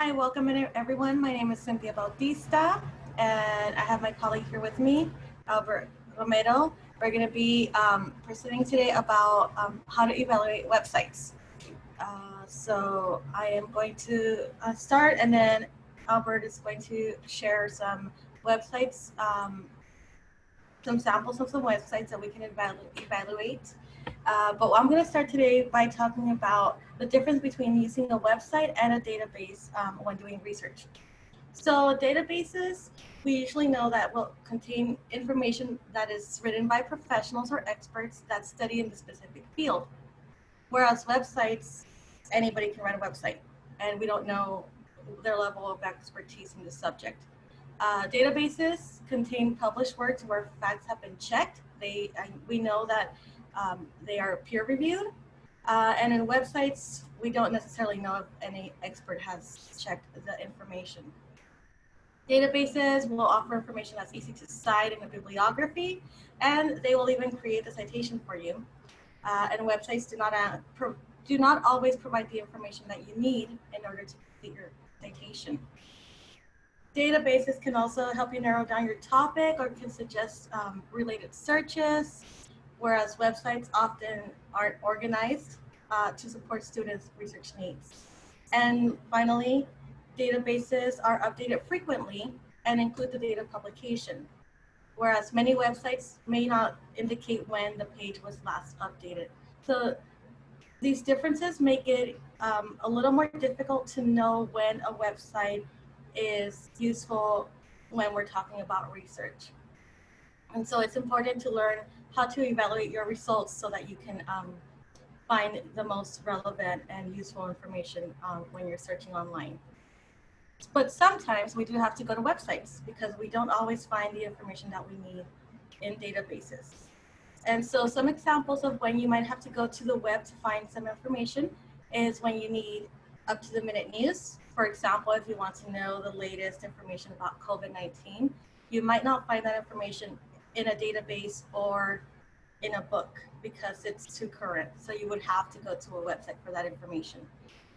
Hi, welcome everyone. My name is Cynthia Bautista, and I have my colleague here with me, Albert Romero. We're going to be um, presenting today about um, how to evaluate websites. Uh, so I am going to uh, start, and then Albert is going to share some websites, um, some samples of some websites that we can evalu evaluate. Uh, but I'm going to start today by talking about the difference between using a website and a database um, when doing research. So databases, we usually know that will contain information that is written by professionals or experts that study in the specific field. Whereas websites, anybody can write a website and we don't know their level of expertise in the subject. Uh, databases contain published works where facts have been checked. They, we know that um, they are peer reviewed. Uh, and in websites, we don't necessarily know if any expert has checked the information. Databases will offer information that's easy to cite in a bibliography, and they will even create the citation for you. Uh, and websites do not, uh, do not always provide the information that you need in order to complete your citation. Databases can also help you narrow down your topic or can suggest um, related searches, whereas websites often aren't organized uh, to support students' research needs. And finally, databases are updated frequently and include the date of publication, whereas many websites may not indicate when the page was last updated. So these differences make it um, a little more difficult to know when a website is useful when we're talking about research. And so it's important to learn how to evaluate your results so that you can um, find the most relevant and useful information um, when you're searching online. But sometimes we do have to go to websites because we don't always find the information that we need in databases. And so some examples of when you might have to go to the web to find some information is when you need up to the minute news. For example, if you want to know the latest information about COVID-19, you might not find that information in a database or in a book because it's too current. So you would have to go to a website for that information.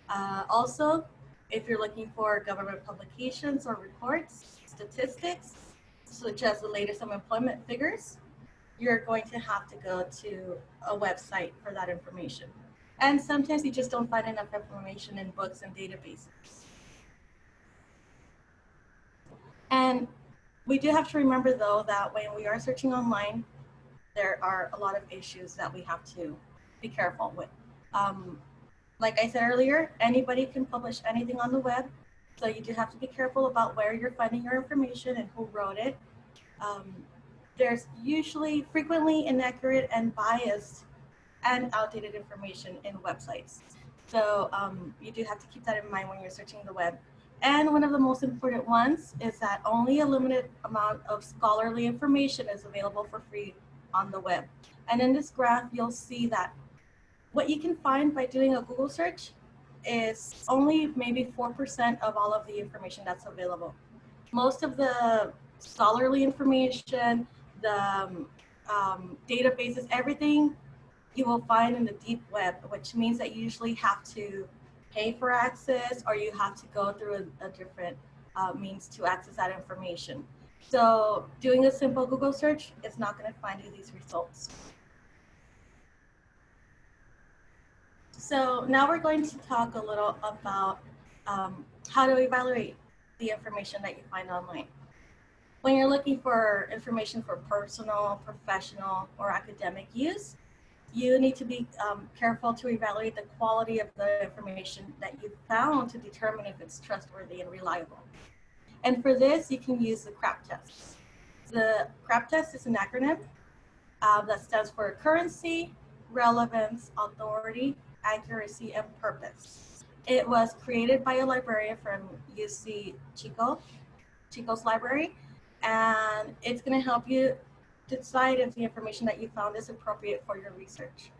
Uh, also, if you're looking for government publications or reports, statistics, such as the latest unemployment figures, you're going to have to go to a website for that information. And sometimes you just don't find enough information in books and databases. And we do have to remember though that when we are searching online, there are a lot of issues that we have to be careful with. Um, like I said earlier, anybody can publish anything on the web. So you do have to be careful about where you're finding your information and who wrote it. Um, there's usually frequently inaccurate and biased and outdated information in websites. So um, you do have to keep that in mind when you're searching the web. And one of the most important ones is that only a limited amount of scholarly information is available for free on the web. And in this graph, you'll see that what you can find by doing a Google search is only maybe 4% of all of the information that's available. Most of the scholarly information, the um, um, databases, everything you will find in the deep web, which means that you usually have to pay for access or you have to go through a, a different uh, means to access that information. So doing a simple Google search is not going to find you these results. So now we're going to talk a little about um, how to evaluate the information that you find online. When you're looking for information for personal, professional, or academic use, you need to be um, careful to evaluate the quality of the information that you found to determine if it's trustworthy and reliable. And for this, you can use the CRAAP test. The CRAAP test is an acronym uh, that stands for currency, relevance, authority, accuracy, and purpose. It was created by a librarian from UC Chico, Chico's library, and it's gonna help you decide if the information that you found is appropriate for your research.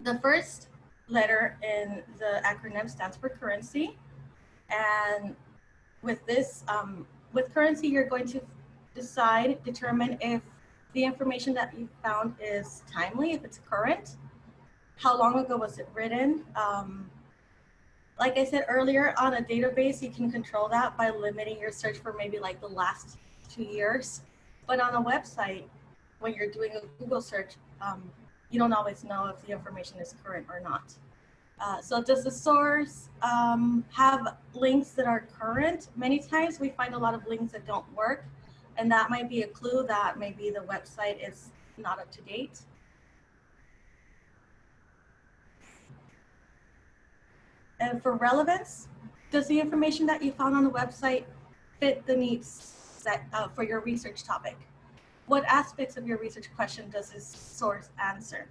The first letter in the acronym stands for currency. And with this, um, with currency, you're going to decide, determine if the information that you found is timely, if it's current, how long ago was it written, um, Like I said earlier, on a database, you can control that by limiting your search for maybe like the last two years. But on a website, when you're doing a Google search, um, you don't always know if the information is current or not. Uh, so does the source um, have links that are current? Many times we find a lot of links that don't work, and that might be a clue that maybe the website is not up to date. And for relevance, does the information that you found on the website fit the needs set uh, for your research topic? What aspects of your research question does this source answer?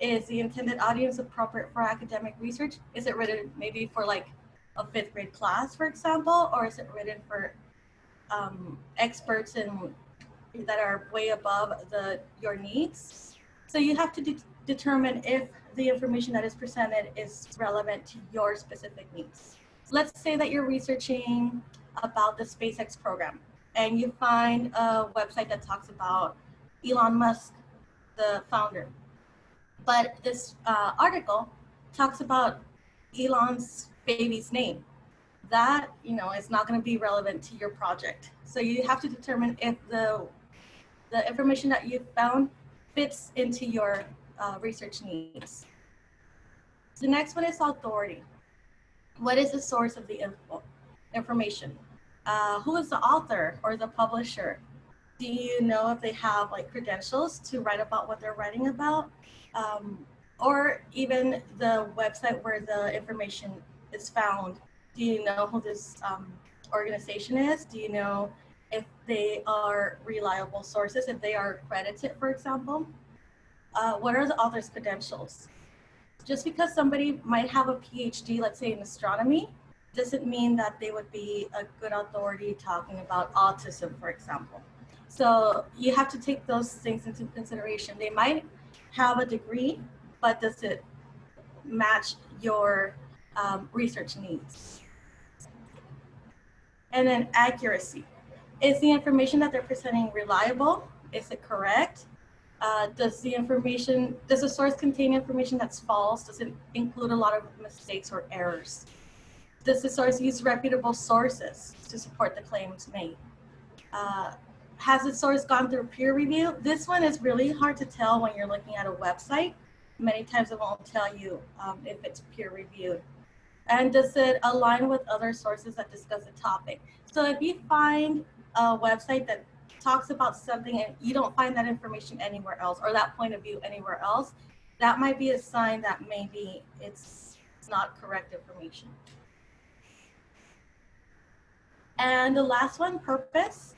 Is the intended audience appropriate for academic research? Is it written maybe for like a fifth grade class, for example, or is it written for um, experts in that are way above the your needs? So you have to de determine if the information that is presented is relevant to your specific needs. Let's say that you're researching about the SpaceX program and you find a website that talks about Elon Musk, the founder. But this uh, article talks about Elon's baby's name. That, you know, is not going to be relevant to your project. So you have to determine if the, the information that you found fits into your uh, research needs. The next one is authority. What is the source of the info, information? Uh, who is the author or the publisher? Do you know if they have like credentials to write about what they're writing about? Um, or even the website where the information is found. Do you know who this um, organization is? Do you know if they are reliable sources, if they are accredited, for example? Uh, what are the author's credentials? Just because somebody might have a PhD, let's say in astronomy, doesn't mean that they would be a good authority talking about autism, for example. So you have to take those things into consideration. They might have a degree, but does it match your um, research needs? And then accuracy. Is the information that they're presenting reliable? Is it correct? Uh, does the information, does the source contain information that's false? Does it include a lot of mistakes or errors? Does the source use reputable sources to support the claims made? Uh, has the source gone through peer review? This one is really hard to tell when you're looking at a website. Many times it won't tell you um, if it's peer reviewed. And does it align with other sources that discuss the topic? So if you find a website that talks about something and you don't find that information anywhere else or that point of view anywhere else, that might be a sign that maybe it's not correct information. And the last one, purpose.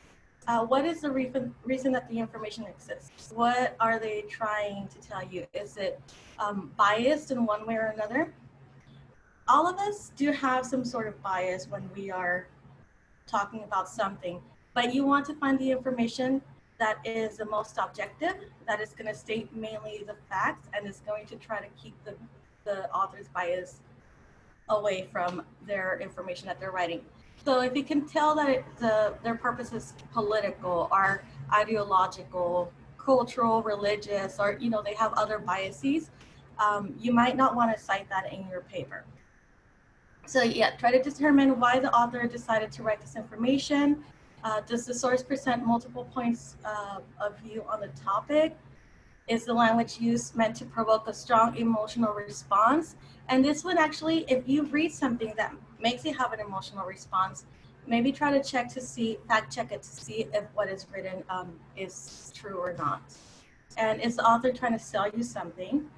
Uh, what is the reason, reason that the information exists? What are they trying to tell you? Is it um, biased in one way or another? All of us do have some sort of bias when we are talking about something, but you want to find the information that is the most objective, that is going to state mainly the facts, and is going to try to keep the, the author's bias away from their information that they're writing. So if you can tell that it, the, their purpose is political or ideological, cultural, religious, or you know they have other biases, um, you might not want to cite that in your paper. So yeah, try to determine why the author decided to write this information. Uh, does the source present multiple points uh, of view on the topic? Is the language used meant to provoke a strong emotional response? And this one actually, if you read something that makes you have an emotional response, maybe try to check to see, fact check it to see if what is written um, is true or not. And is the author trying to sell you something?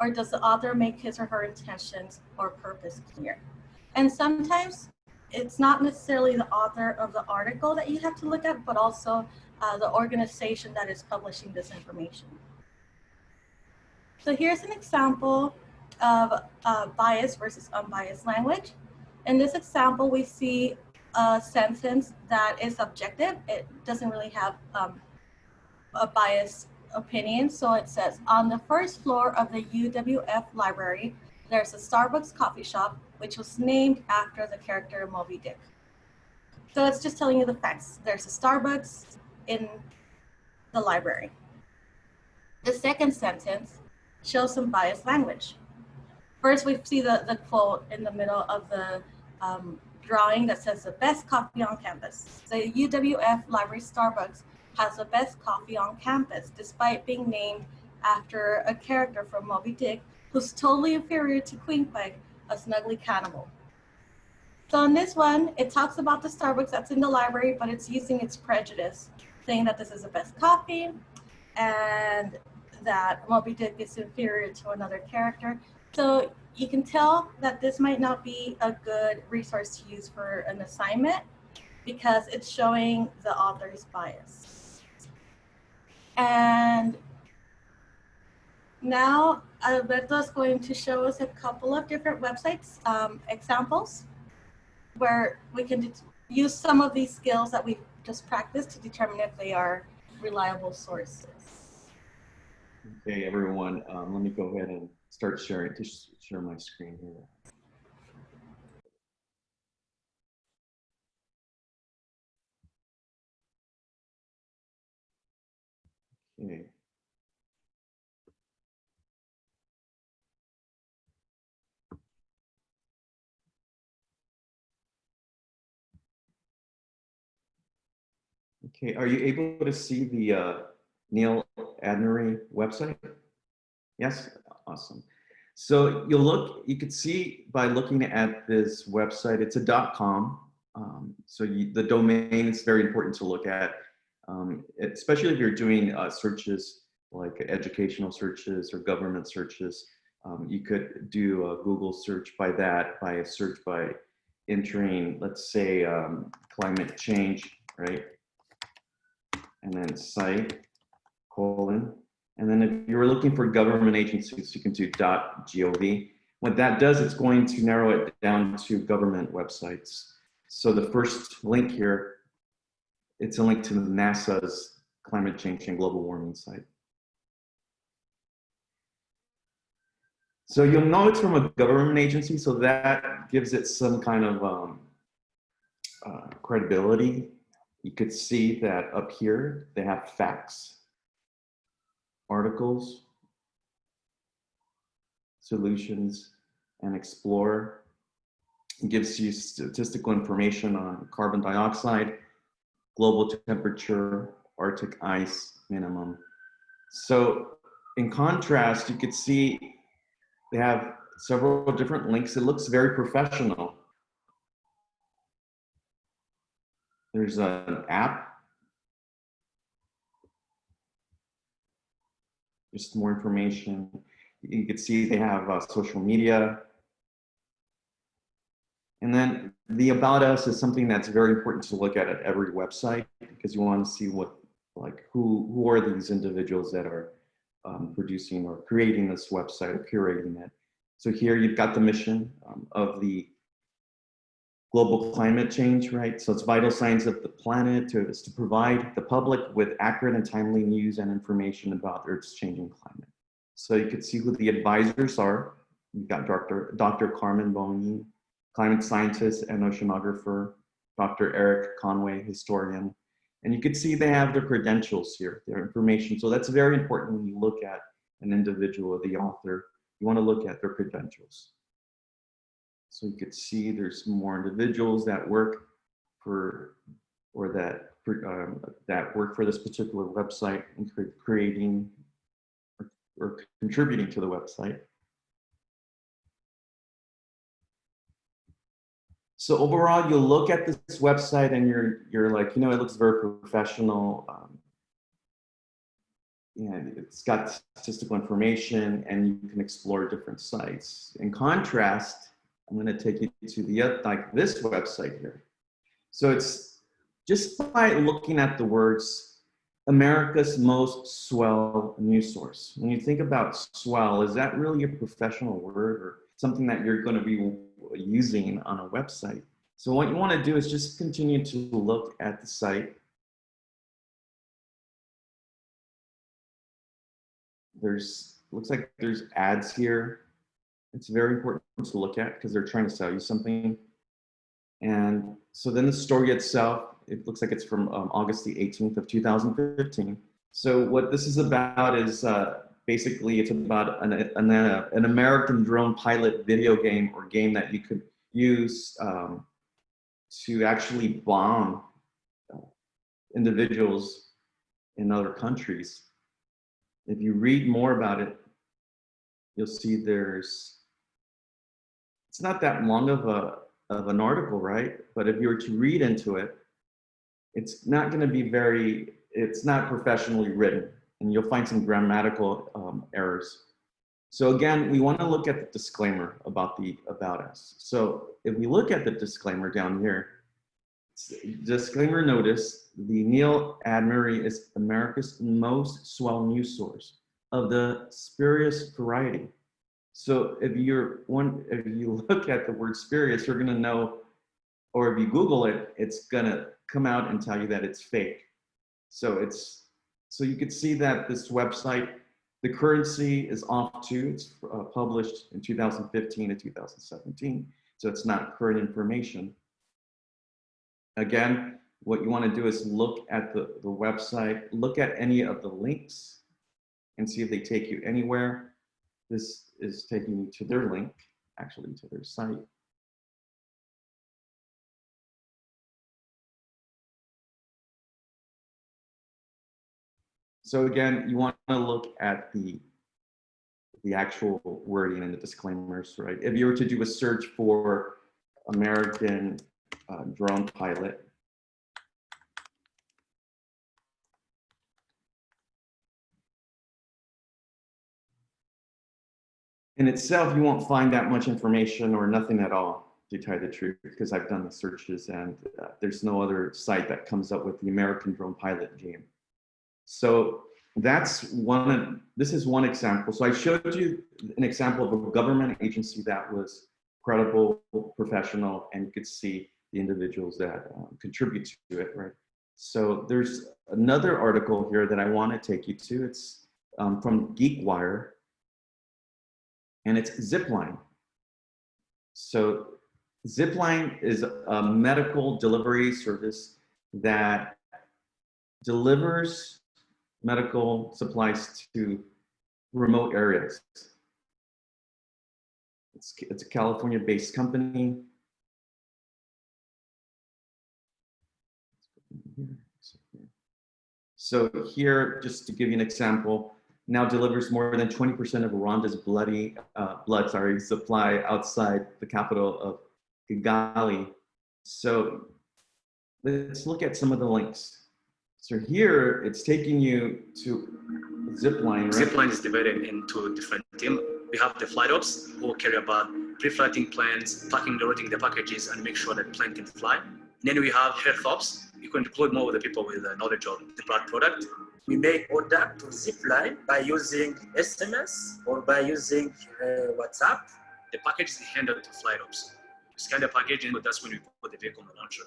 Or does the author make his or her intentions or purpose clear? And sometimes it's not necessarily the author of the article that you have to look at, but also uh, the organization that is publishing this information. So here's an example of uh, versus unbiased language. In this example, we see a sentence that is objective. It doesn't really have um, a biased opinion. So it says, on the first floor of the UWF library, there's a Starbucks coffee shop, which was named after the character Moby Dick. So it's just telling you the facts. There's a Starbucks in the library. The second sentence shows some biased language. First, we see the, the quote in the middle of the um, drawing that says the best coffee on campus. The UWF Library Starbucks has the best coffee on campus, despite being named after a character from Moby Dick who's totally inferior to Queen Queequeg, a snuggly cannibal. So in this one, it talks about the Starbucks that's in the library, but it's using its prejudice, saying that this is the best coffee and that Moby Dick is inferior to another character. So you can tell that this might not be a good resource to use for an assignment because it's showing the author's bias. And now Alberto is going to show us a couple of different websites, um, examples, where we can use some of these skills that we've just practiced to determine if they are reliable sources. Okay, everyone, um, let me go ahead and start sharing, to share my screen here. Okay. Okay, are you able to see the uh, Neil Adnery website? Yes, awesome. So you'll look, you could see by looking at this website, it's a dot .com. Um, so you, the domain is very important to look at, um, especially if you're doing uh, searches like educational searches or government searches. Um, you could do a Google search by that, by a search by entering, let's say, um, climate change, right? And then site colon. And then if you're looking for government agencies, you can do .gov. What that does, it's going to narrow it down to government websites. So the first link here, it's a link to NASA's climate change and global warming site. So you'll know it's from a government agency, so that gives it some kind of um, uh, credibility. You could see that up here, they have facts articles, solutions, and explore. It gives you statistical information on carbon dioxide, global temperature, Arctic ice minimum. So in contrast, you could see they have several different links. It looks very professional. There's an app just more information. You can see they have uh, social media. And then the About Us is something that's very important to look at at every website because you want to see what, like, who, who are these individuals that are um, producing or creating this website or curating it. So here you've got the mission um, of the global climate change, right? So it's vital signs of the planet to, is to provide the public with accurate and timely news and information about Earth's changing climate. So you could see who the advisors are. You've got Dr. Dr. Carmen Boening, climate scientist and oceanographer, Dr. Eric Conway, historian. And you could see they have their credentials here, their information. So that's very important when you look at an individual, the author, you wanna look at their credentials. So you could see there's more individuals that work for, or that, um, that work for this particular website and creating or, or contributing to the website. So overall, you'll look at this website and you're you're like, you know, it looks very professional. Um, and it's got statistical information and you can explore different sites. In contrast, I'm going to take you to the like this website here. So it's just by looking at the words America's most swell news source. When you think about swell, is that really a professional word or something that you're going to be using on a website? So what you want to do is just continue to look at the site. There's looks like there's ads here. It's very important to look at because they're trying to sell you something. And so then the story itself, it looks like it's from um, August the 18th of 2015. So what this is about is uh, basically, it's about an, an, uh, an American drone pilot video game or game that you could use um, to actually bomb uh, individuals in other countries. If you read more about it, you'll see there's, it's not that long of a, of an article, right? But if you were to read into it, it's not gonna be very, it's not professionally written and you'll find some grammatical um, errors. So again, we wanna look at the disclaimer about the about us. So if we look at the disclaimer down here, disclaimer notice, the Neil Admery is America's most swell news source of the spurious variety. So if you're one, if you look at the word spurious, you're gonna know, or if you Google it, it's gonna come out and tell you that it's fake. So it's, so you could see that this website, the currency is off too. It's uh, published in 2015 and 2017. So it's not current information. Again, what you want to do is look at the, the website, look at any of the links and see if they take you anywhere. This is taking you to their link, actually to their site. So again, you want to look at the the actual wording and the disclaimers, right? If you were to do a search for American uh, drone pilot, in itself, you won't find that much information or nothing at all, to tell you the truth, because I've done the searches and uh, there's no other site that comes up with the American drone pilot game. So that's one, of, this is one example. So I showed you an example of a government agency that was credible, professional, and you could see the individuals that um, contribute to it, right? So there's another article here that I want to take you to. It's um, from GeekWire, and it's Zipline. So Zipline is a medical delivery service that delivers medical supplies to remote areas. It's, it's a California-based company. So here, just to give you an example, now delivers more than 20% of Rwanda's bloody uh, blood sorry, supply outside the capital of Kigali. So let's look at some of the links. So here it's taking you to Zipline, right? Zipline is divided into different teams. We have the flight ops who carry about pre-flighting planes, packing, loading the packages, and make sure that plane can fly. Then we have health ops. You can deploy more with the people with the knowledge of the product. We make order to Zipline by using SMS or by using uh, WhatsApp. The package is handed to flight ops. We scan the package and that's when we put the vehicle on the launcher.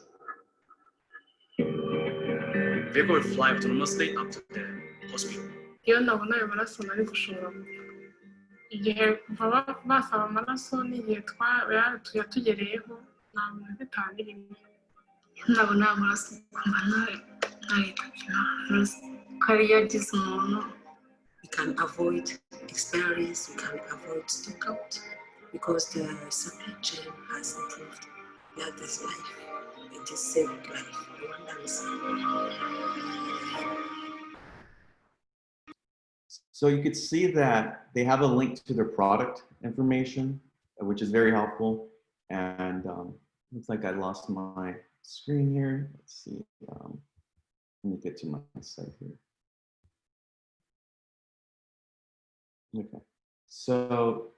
The vehicle will fly autonomously up to the hospital. iyo ndabona ayo maraso nari gushobora gupfa igihe kuva ba- basaba amaraso n'igihe yatugereyeho nta itanu irimo ndabona we can avoid experience, we can avoid stockout because the supply chain has improved. That is life. It is saving life. Rwandans. So you could see that they have a link to their product information, which is very helpful. And um, looks like I lost my screen here. Let's see. Um, let me get to my site here. Okay, so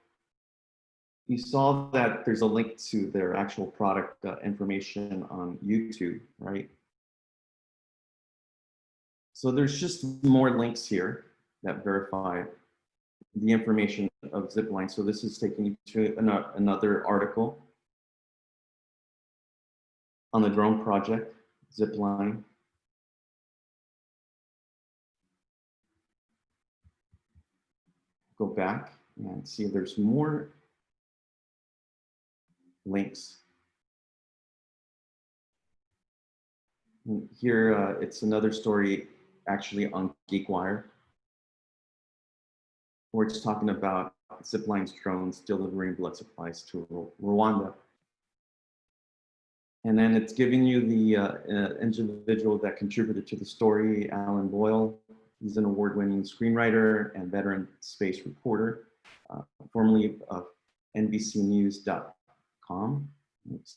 you saw that there's a link to their actual product uh, information on YouTube, right? So there's just more links here that verify the information of Zipline. So this is taking you to an, another article on the drone project, Zipline. Go back and see if there's more links. Here, uh, it's another story actually on GeekWire. where it's talking about ziplines, drones, delivering blood supplies to Rwanda. And then it's giving you the uh, uh, individual that contributed to the story, Alan Boyle. He's an award-winning screenwriter and veteran space reporter, uh, formerly of NBCNews.com.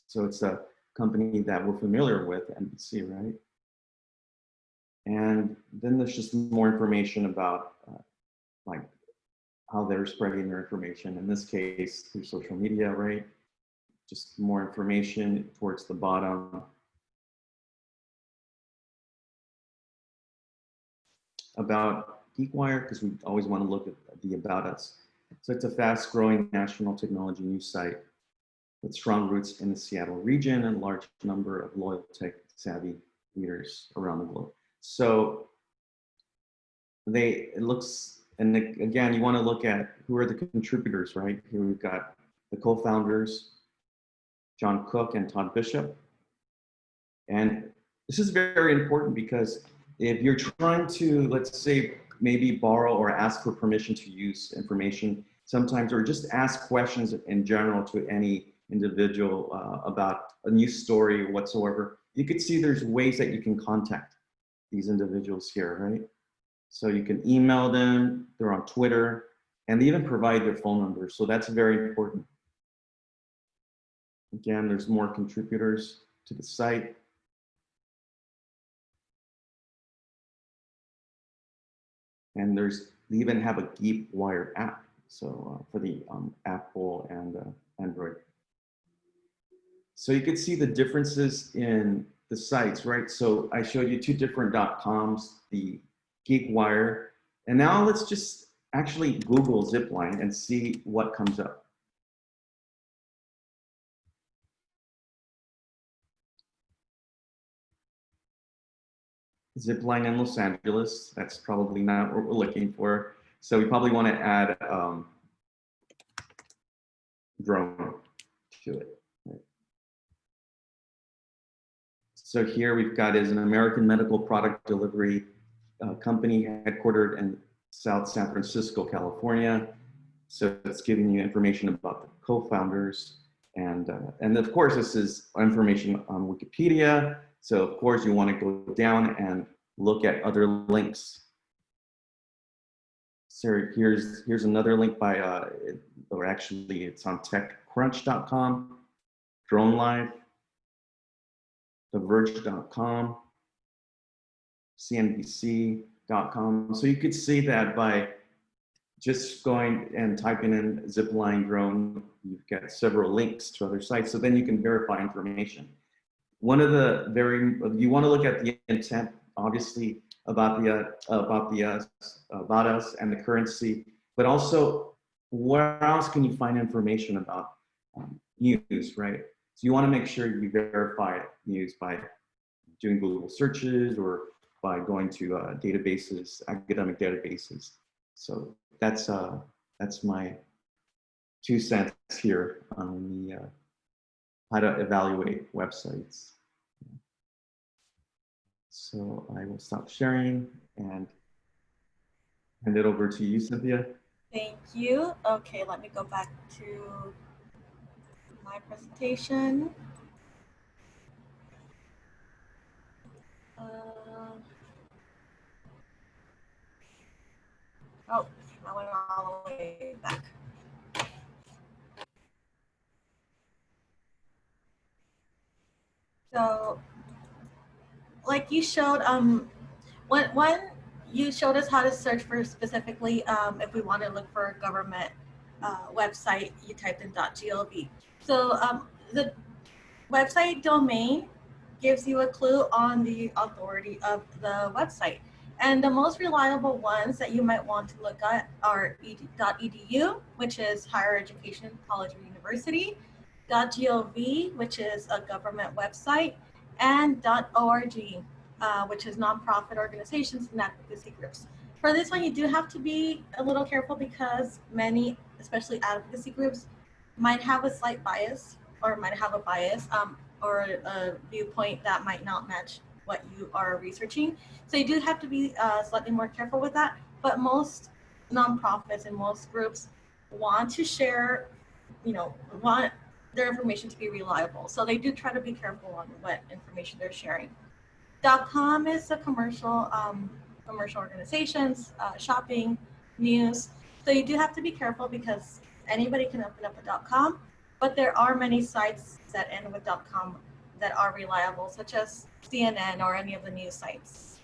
So it's a company that we're familiar with, NBC, right? And then there's just more information about uh, like how they're spreading their information. In this case, through social media, right? Just more information towards the bottom. About GeekWire, because we always want to look at the About Us. So it's a fast growing national technology news site with strong roots in the Seattle region and large number of loyal tech savvy readers around the globe. So they, it looks, and again, you want to look at who are the contributors, right? Here we've got the co-founders, John Cook and Todd Bishop. And this is very important because if you're trying to, let's say, maybe borrow or ask for permission to use information sometimes, or just ask questions in general to any individual uh, about a news story whatsoever, you could see there's ways that you can contact these individuals here, right? So you can email them, they're on Twitter, and they even provide their phone numbers. So that's very important. Again, there's more contributors to the site. And there's, they even have a GeekWire app. So uh, for the um, Apple and uh, Android. So you can see the differences in the sites, right? So I showed you two different .coms, the GeekWire, and now let's just actually Google Zipline and see what comes up. Zipline in Los Angeles, that's probably not what we're looking for. So we probably want to add um, drone to it. So here we've got is an American medical product delivery uh, company headquartered in South San Francisco, California. So it's giving you information about the co-founders. And, uh, and of course, this is information on Wikipedia. So of course you want to go down and look at other links. So here's, here's another link by, uh, or actually it's on techcrunch.com, DroneLife, TheVerge.com, CNBC.com. So you could see that by just going and typing in zipline drone, you've got several links to other sites. So then you can verify information. One of the very, you want to look at the intent, obviously, about the, uh, about the, uh, about us and the currency, but also where else can you find information about um, news, right? So you want to make sure you verify news by doing Google searches or by going to uh, databases, academic databases. So that's uh, that's my two cents here on the uh, how to evaluate websites. So I will stop sharing and hand it over to you, Cynthia. Thank you. Okay, let me go back to my presentation. Uh, oh, I went all the way back. So, like you showed, um, when, when you showed us how to search for specifically um, if we want to look for a government uh, website, you typed in .gov. So um, the website domain gives you a clue on the authority of the website. And the most reliable ones that you might want to look at are .edu, which is higher education, college or university, .gov, which is a government website, and .org, uh, which is nonprofit organizations and advocacy groups. For this one, you do have to be a little careful because many, especially advocacy groups, might have a slight bias or might have a bias um, or a viewpoint that might not match what you are researching. So you do have to be uh, slightly more careful with that. But most nonprofits and most groups want to share, you know, want their information to be reliable. So they do try to be careful on what information they're sharing. .com is a commercial, um, commercial organizations, uh, shopping, news. So you do have to be careful because anybody can open up a .com, but there are many sites that end with .com that are reliable, such as CNN or any of the news sites.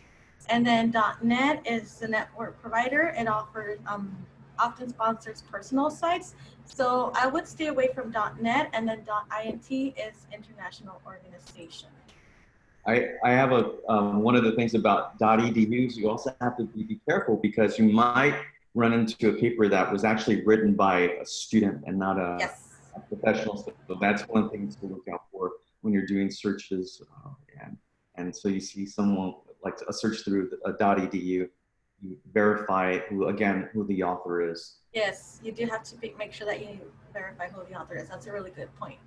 And then .net is the network provider. It offers um, often sponsors personal sites. So I would stay away from .net and then .int is international organization. I, I have a, um, one of the things about .edus, you also have to be, careful because you might run into a paper that was actually written by a student and not a, Yes. a professional. So that's one thing to look out for when you're doing searches. Uh, and, and so you see someone like a search through a .edu, verify who, again, who the author is. Yes, you do have to be, make sure that you verify who the author is. That's a really good point.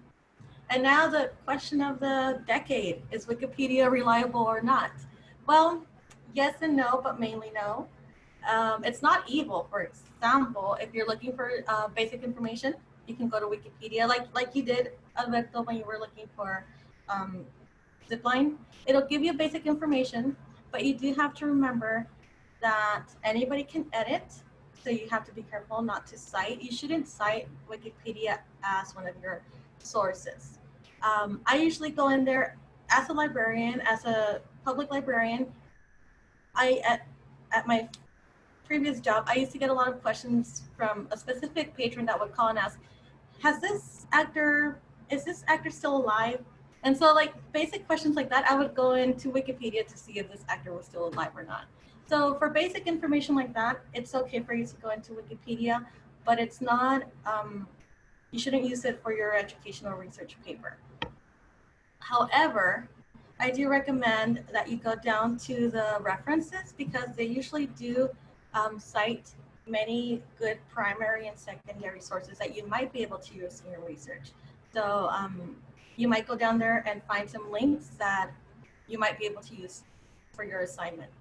And now the question of the decade, is Wikipedia reliable or not? Well, yes and no, but mainly no. Um, it's not evil, for example, if you're looking for uh, basic information, you can go to Wikipedia like, like you did, Alberto, when you were looking for um, zipline. It'll give you basic information, but you do have to remember that anybody can edit so you have to be careful not to cite. You shouldn't cite Wikipedia as one of your sources. Um, I usually go in there as a librarian, as a public librarian. I at, at my previous job, I used to get a lot of questions from a specific patron that would call and ask, "Has this actor? Is this actor still alive?" And so, like basic questions like that, I would go into Wikipedia to see if this actor was still alive or not. So for basic information like that, it's okay for you to go into Wikipedia, but it's not, um, you shouldn't use it for your educational research paper. However, I do recommend that you go down to the references because they usually do um, cite many good primary and secondary sources that you might be able to use in your research. So um, you might go down there and find some links that you might be able to use for your assignment.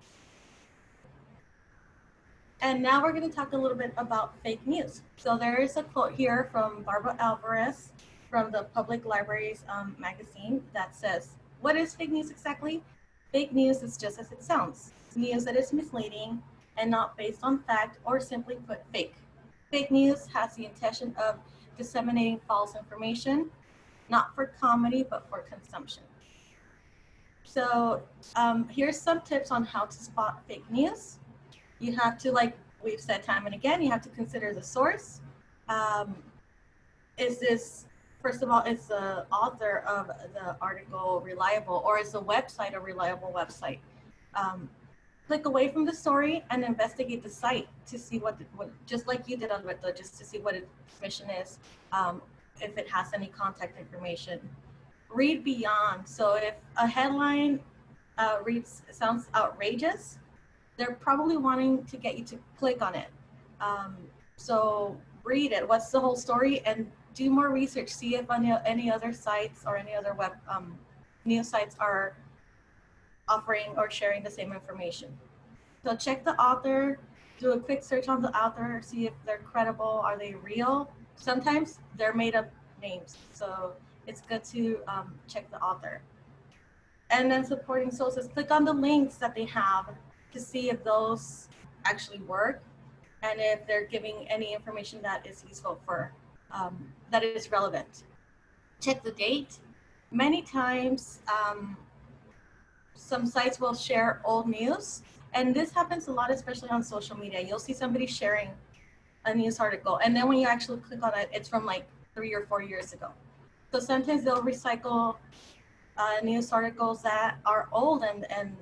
And now we're going to talk a little bit about fake news. So there is a quote here from Barbara Alvarez from the Public Libraries um, magazine that says, what is fake news exactly? Fake news is just as it sounds. News that is misleading and not based on fact or simply put fake. Fake news has the intention of disseminating false information, not for comedy, but for consumption. So um, here's some tips on how to spot fake news you have to, like we've said time and again, you have to consider the source. Um, is this, first of all, is the author of the article reliable or is the website a reliable website? Um, click away from the story and investigate the site to see what, what just like you did, on Alberto, just to see what its mission is, um, if it has any contact information. Read beyond. So if a headline uh, reads sounds outrageous, they're probably wanting to get you to click on it. Um, so read it. What's the whole story? And do more research. See if any, any other sites or any other web um, news sites are offering or sharing the same information. So check the author. Do a quick search on the author. See if they're credible. Are they real? Sometimes they're made up names. So it's good to um, check the author. And then supporting sources. Click on the links that they have to see if those actually work and if they're giving any information that is useful for, um, that is relevant. Check the date. Many times, um, some sites will share old news, and this happens a lot, especially on social media. You'll see somebody sharing a news article, and then when you actually click on it, it's from like three or four years ago. So sometimes they'll recycle uh, news articles that are old and, and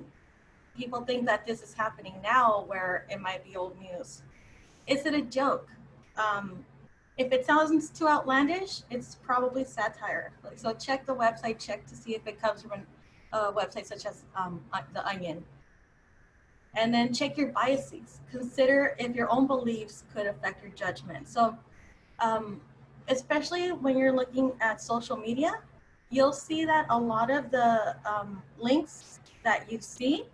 people think that this is happening now where it might be old news. Is it a joke? Um, if it sounds too outlandish, it's probably satire. So check the website, check to see if it comes from a website such as um, The Onion. And then check your biases. Consider if your own beliefs could affect your judgment. So um, especially when you're looking at social media, you'll see that a lot of the um, links that you see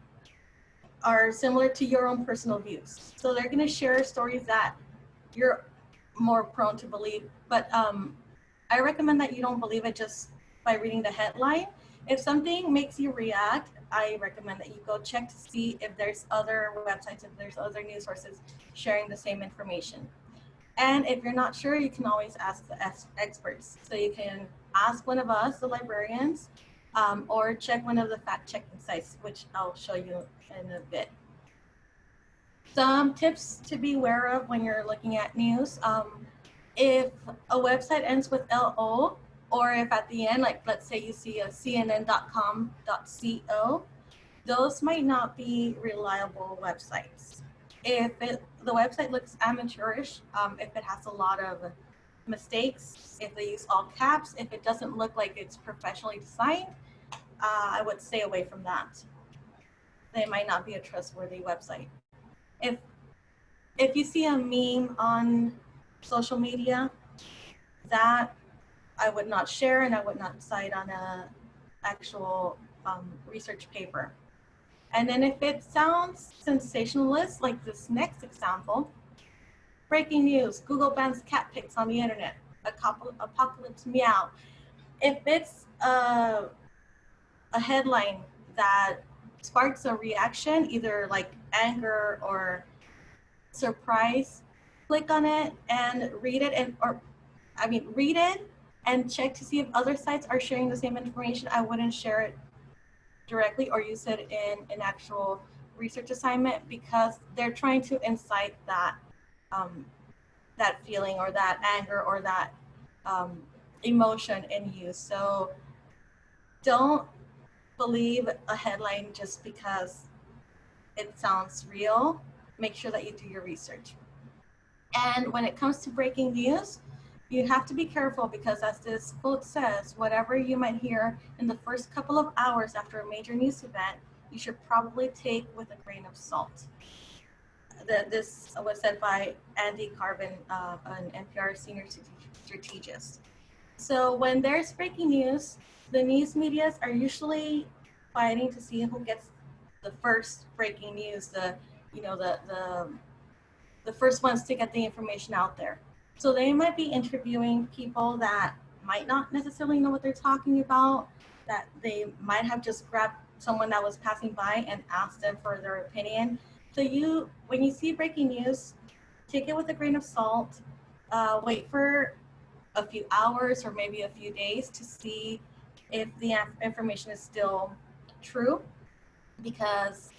are similar to your own personal views. So they're gonna share stories that you're more prone to believe. But um, I recommend that you don't believe it just by reading the headline. If something makes you react, I recommend that you go check to see if there's other websites, if there's other news sources sharing the same information. And if you're not sure, you can always ask the experts. So you can ask one of us, the librarians, um, or check one of the fact checking sites, which I'll show you in a bit. Some tips to be aware of when you're looking at news. Um, if a website ends with LO, or if at the end, like let's say you see a cnn.com.co, those might not be reliable websites. If it, the website looks amateurish, um, if it has a lot of mistakes, if they use all caps, if it doesn't look like it's professionally designed, uh, I would stay away from that. They might not be a trustworthy website. If if you see a meme on social media, that I would not share and I would not cite on a actual um, research paper. And then if it sounds sensationalist, like this next example, breaking news, Google bans cat pics on the internet, a couple apocalypse meow. If it's a, a headline that sparks a reaction, either like anger or surprise, click on it and read it and, or I mean, read it and check to see if other sites are sharing the same information. I wouldn't share it directly or use it in an actual research assignment because they're trying to incite that um, that feeling or that anger or that um, emotion in you. So don't believe a headline just because it sounds real. Make sure that you do your research. And when it comes to breaking news, you have to be careful because as this quote says, whatever you might hear in the first couple of hours after a major news event, you should probably take with a grain of salt. The, this was said by Andy Carvin, uh, an NPR senior strategist. So when there's breaking news, the news medias are usually fighting to see who gets the first breaking news, the you know the the the first ones to get the information out there. So they might be interviewing people that might not necessarily know what they're talking about, that they might have just grabbed someone that was passing by and asked them for their opinion. So you, when you see breaking news, take it with a grain of salt. Uh, wait for a few hours or maybe a few days to see if the information is still true, because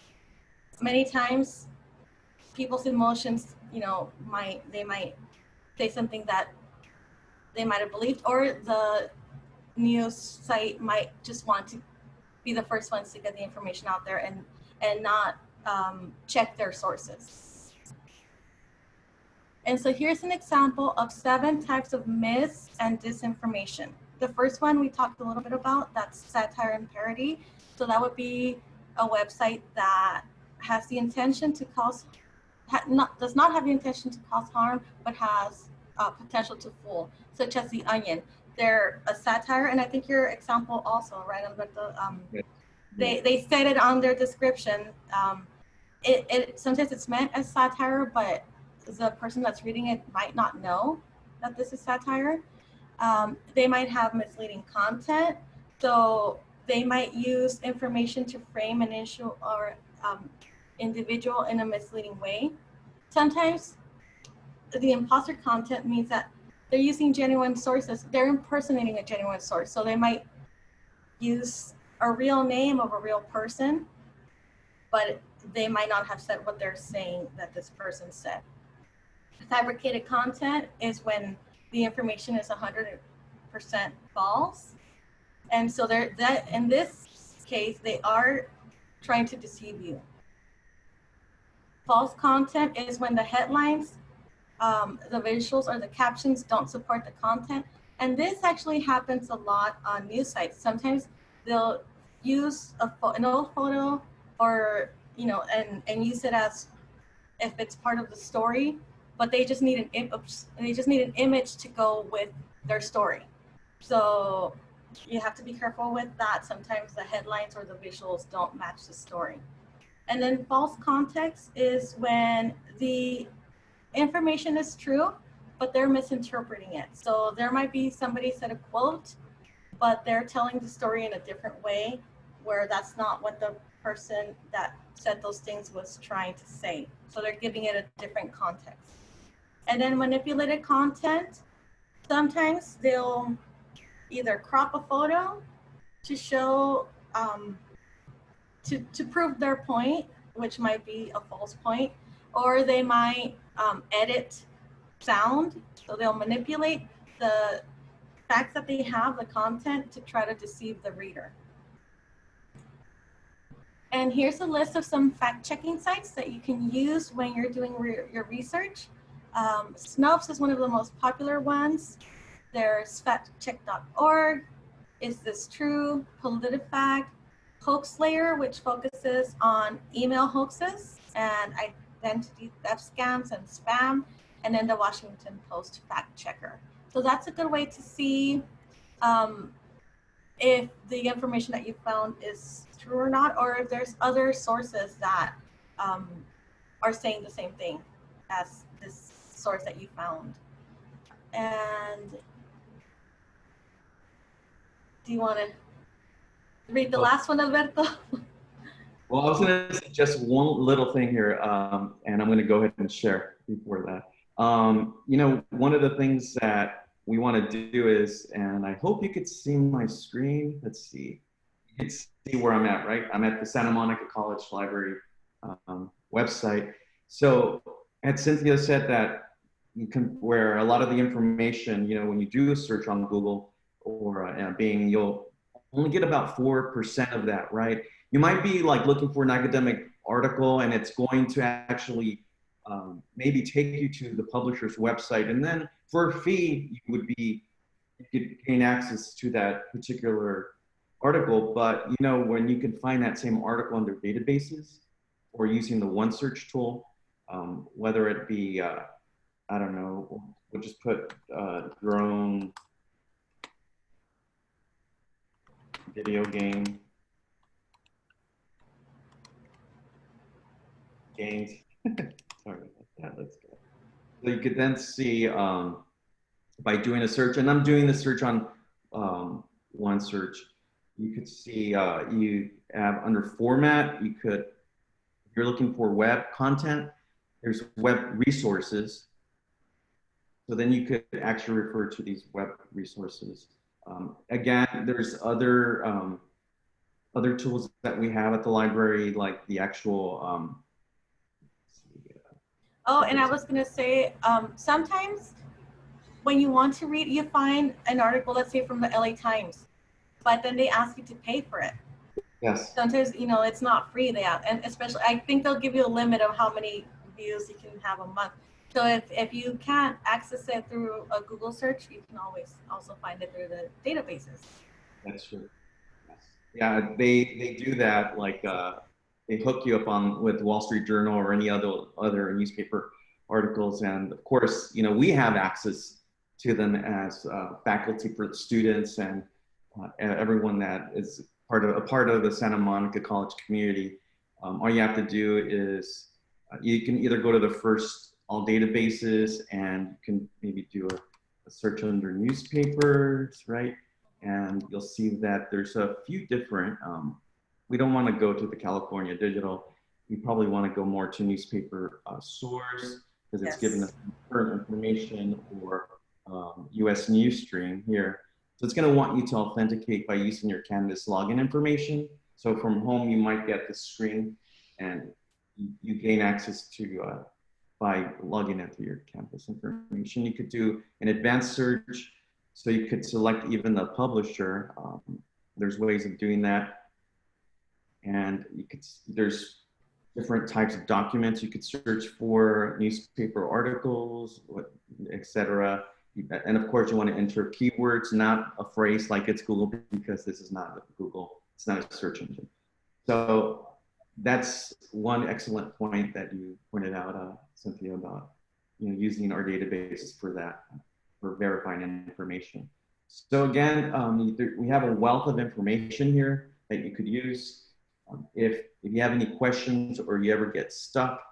many times people's emotions, you know, might they might say something that they might have believed, or the news site might just want to be the first ones to get the information out there and and not um, check their sources. And so here's an example of seven types of myths and disinformation. The first one we talked a little bit about, that's satire and parody. So that would be a website that has the intention to cause, not, does not have the intention to cause harm, but has uh, potential to fool, such as The Onion. They're a satire, and I think your example also, right, Alberto? Um, yeah. They, they said it on their description. Um, it, it Sometimes it's meant as satire, but the person that's reading it might not know that this is satire. Um, they might have misleading content. So they might use information to frame an issue or um, individual in a misleading way. Sometimes the imposter content means that they're using genuine sources. They're impersonating a genuine source. So they might use a real name of a real person, but they might not have said what they're saying that this person said. Fabricated content is when the information is 100% false. And so they're that in this case, they are trying to deceive you. False content is when the headlines, um, the visuals or the captions don't support the content. And this actually happens a lot on news sites. Sometimes they'll use a an old photo or, you know, and, and use it as if it's part of the story, but they just need an image, they just need an image to go with their story. So you have to be careful with that. Sometimes the headlines or the visuals don't match the story. And then false context is when the information is true, but they're misinterpreting it. So there might be somebody said a quote, but they're telling the story in a different way where that's not what the person that said those things was trying to say. So they're giving it a different context. And then manipulated content, sometimes they'll either crop a photo to show, um, to, to prove their point, which might be a false point, or they might um, edit sound. So they'll manipulate the facts that they have, the content, to try to deceive the reader. And here's a list of some fact-checking sites that you can use when you're doing re your research. Um, Snopes is one of the most popular ones. There's factcheck.org, Is This True, PolitiFact, HoaxSlayer, which focuses on email hoaxes and identity theft scams and spam, and then the Washington Post Fact Checker. So that's a good way to see um, if the information that you found is true or not, or if there's other sources that um, are saying the same thing as source that you found. And do you want to read the last one, Alberto? Well, I was going to just one little thing here, um, and I'm going to go ahead and share before that. Um, you know, one of the things that we want to do is, and I hope you could see my screen. Let's see. You can see where I'm at, right? I'm at the Santa Monica College Library um, website. So, as Cynthia said that where a lot of the information, you know, when you do a search on Google or uh, Bing, you'll only get about 4% of that, right? you might be like looking for an academic article and it's going to actually um, maybe take you to the publisher's website and then for a fee you would be you could gain access to that particular article but you know when you can find that same article under databases or using the one search tool um, whether it be uh, i don't know we'll just put uh, drone video game games. Sorry about that. Let's go. So you could then see um, by doing a search, and I'm doing the search on um, one search. You could see uh, you have under format. You could, if you're looking for web content, there's web resources. So then you could actually refer to these web resources. Um, again, there's other um, other tools that we have at the library, like the actual um, Oh, and I was gonna say, um, sometimes when you want to read, you find an article, let's say from the LA Times, but then they ask you to pay for it. Yes. Sometimes, you know, it's not free. They have, and especially, I think they'll give you a limit of how many views you can have a month. So if, if you can't access it through a Google search, you can always also find it through the databases. That's true. Yes. Yeah, they they do that. Like uh, they hook you up on with Wall Street Journal or any other other newspaper articles, and of course, you know we have access to them as uh, faculty for students and uh, everyone that is part of a part of the Santa Monica College community. Um, all you have to do is uh, you can either go to the first all databases and you can maybe do a, a search under newspapers, right? And you'll see that there's a few different, um, we don't want to go to the California Digital. We probably want to go more to newspaper uh, source because it's Yes. giving us current information or um, US News Stream here. So it's going to want you to authenticate by using your Canvas login information. So from home, you might get the screen and you, you gain access to uh, by logging into your campus information. You could do an advanced search, so you could select even the publisher. Um, there's ways of doing that. And you could, there's different types of documents. You could search for newspaper articles, etc. And of course, you want to enter keywords, not a phrase like it's Google, because this is not Google. It's not a search engine. So that's one excellent point that you pointed out, uh, Cynthia, about you know using our databases for that, for verifying information. So again, um, we have a wealth of information here that you could use. Um, if, if you have any questions or you ever get stuck,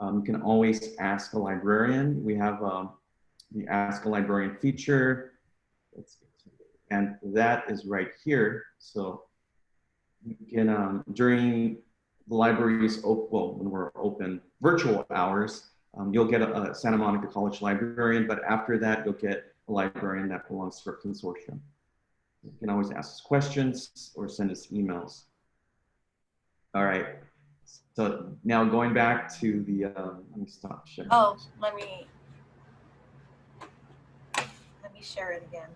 um, you can always ask a librarian. We have um, the Ask a Librarian feature. And that is right here. So you can, um, during the library's, op- well, when we're open virtual hours, um, you'll get a, a Santa Monica College librarian, but after that, you'll get a librarian that belongs to our consortium. You can always ask us questions or send us emails. All right. So now going back to the, um, let me stop sharing. Oh, let me, let me share it again.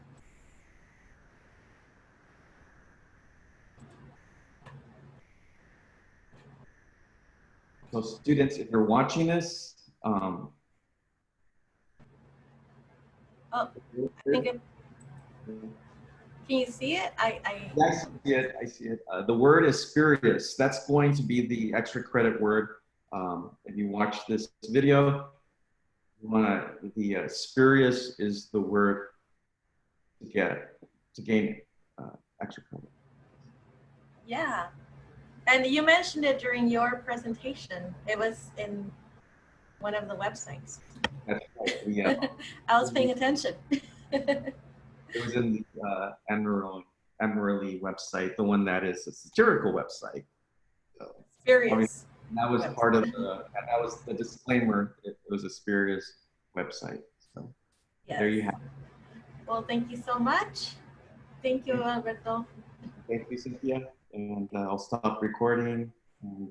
So students, if you're watching this, um, Oh, I think it, can you see it? I, I, Yeah, I see it. I see it. Uh, the word is spurious. That's going to be the extra credit word. Um, if you watch this video, wanna, the uh, spurious is the word to get to gain uh, extra credit. yeah. And you mentioned it during your presentation. It was in one of the websites. That's right. We, uh, I was paying attention. it was in the uh, Emerald Emerald website, the one that is a satirical website. So Experience. that was part of the that was the disclaimer. It, was a spurious website. So there you have. it. Well, thank you so much. Thank you, Alberto. Thank you, Cynthia. And uh, I'll stop recording. And